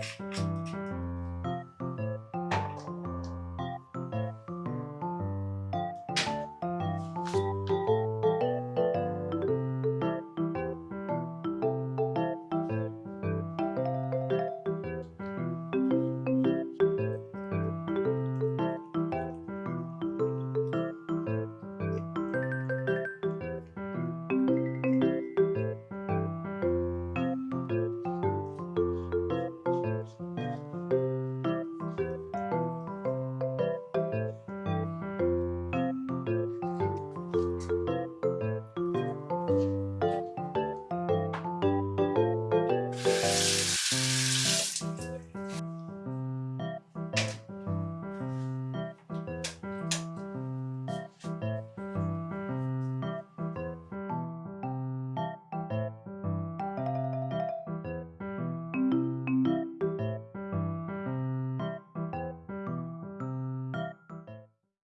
Bye.